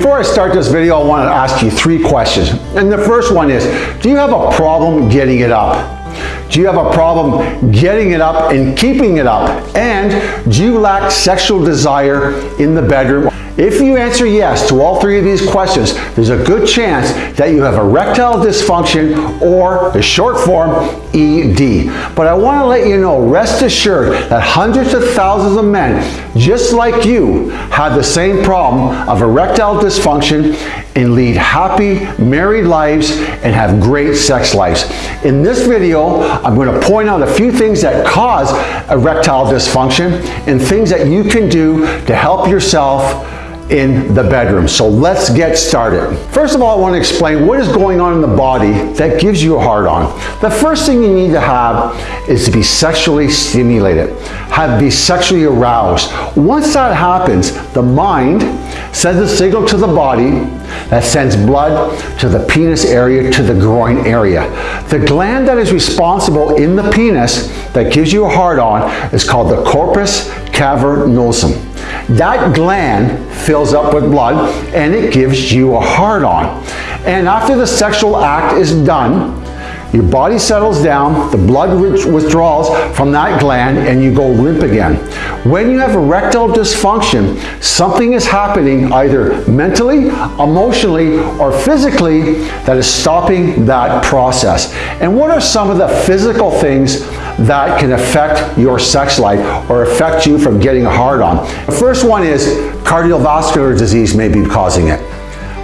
Before I start this video, I want to ask you three questions. And the first one is, do you have a problem getting it up? Do you have a problem getting it up and keeping it up? And do you lack sexual desire in the bedroom? If you answer yes to all three of these questions, there's a good chance that you have erectile dysfunction or the short form ED. But I want to let you know, rest assured that hundreds of thousands of men just like you have the same problem of erectile dysfunction and lead happy married lives and have great sex lives. In this video, I'm going to point out a few things that cause erectile dysfunction and things that you can do to help yourself in the bedroom. So let's get started. First of all, I want to explain what is going on in the body that gives you a hard on. The first thing you need to have is to be sexually stimulated, have be sexually aroused. Once that happens, the mind sends a signal to the body that sends blood to the penis area, to the groin area. The gland that is responsible in the penis that gives you a hard on is called the corpus cavernosum. That gland fills up with blood and it gives you a hard on. And after the sexual act is done, your body settles down, the blood withdraws from that gland, and you go limp again. When you have erectile dysfunction, something is happening either mentally, emotionally, or physically that is stopping that process. And what are some of the physical things that can affect your sex life or affect you from getting hard on? The first one is cardiovascular disease may be causing it.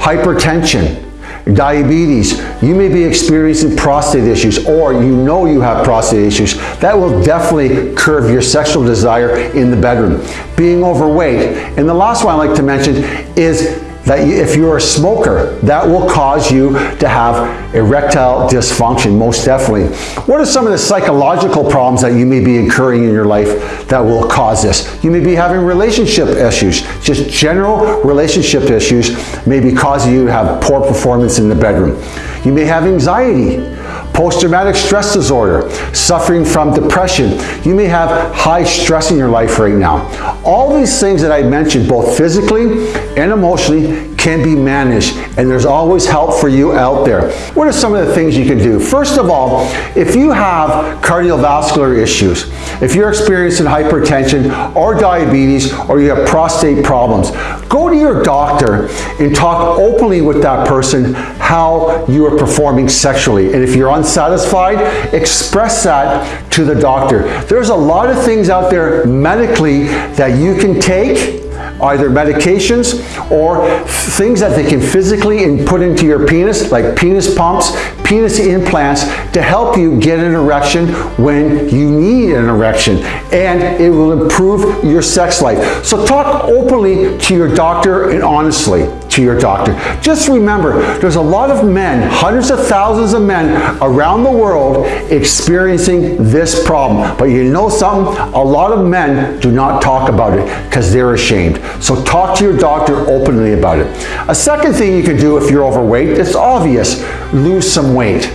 Hypertension, diabetes, you may be experiencing prostate issues or you know you have prostate issues. That will definitely curb your sexual desire in the bedroom. Being overweight. And the last one I'd like to mention is that if you're a smoker, that will cause you to have erectile dysfunction, most definitely. What are some of the psychological problems that you may be incurring in your life that will cause this? You may be having relationship issues, just general relationship issues may be causing you to have poor performance in the bedroom. You may have anxiety, post-traumatic stress disorder, suffering from depression. You may have high stress in your life right now. All these things that I mentioned, both physically and emotionally, can be managed and there's always help for you out there. What are some of the things you can do? First of all, if you have cardiovascular issues, if you're experiencing hypertension or diabetes or you have prostate problems, go to your doctor and talk openly with that person how you are performing sexually. And if you're unsatisfied, express that to the doctor. There's a lot of things out there medically that you can take either medications or things that they can physically put into your penis, like penis pumps, penis implants, to help you get an erection when you need an erection. And it will improve your sex life. So talk openly to your doctor and honestly to your doctor. Just remember, there's a lot of men, hundreds of thousands of men around the world experiencing this problem. But you know something? A lot of men do not talk about it because they're ashamed. So talk to your doctor openly about it. A second thing you can do if you're overweight, it's obvious, lose some weight.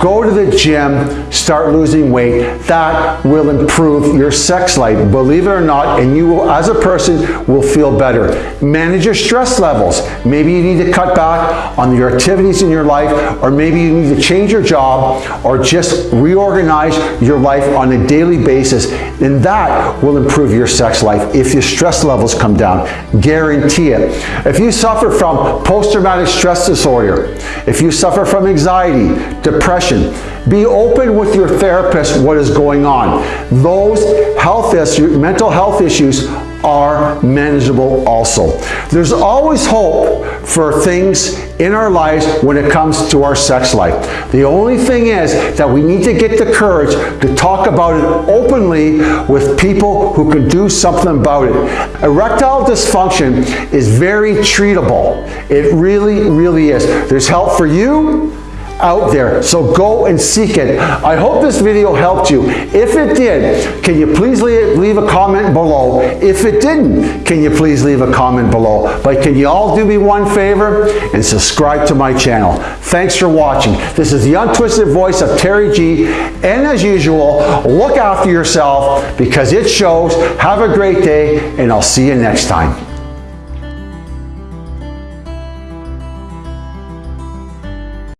Go to the gym, start losing weight. That will improve your sex life, believe it or not, and you will, as a person, will feel better. Manage your stress levels. Maybe you need to cut back on your activities in your life, or maybe you need to change your job, or just reorganize your life on a daily basis, and that will improve your sex life if your stress levels come down. Guarantee it. If you suffer from post-traumatic stress disorder, if you suffer from anxiety, be open with your therapist what is going on. Those health issues, mental health issues are manageable also. There's always hope for things in our lives when it comes to our sex life. The only thing is that we need to get the courage to talk about it openly with people who can do something about it. Erectile dysfunction is very treatable. It really, really is. There's help for you out there. So go and seek it. I hope this video helped you. If it did, can you please leave a comment below? If it didn't, can you please leave a comment below? But can you all do me one favor and subscribe to my channel? Thanks for watching. This is the untwisted voice of Terry G. And as usual, look after yourself because it shows. Have a great day and I'll see you next time.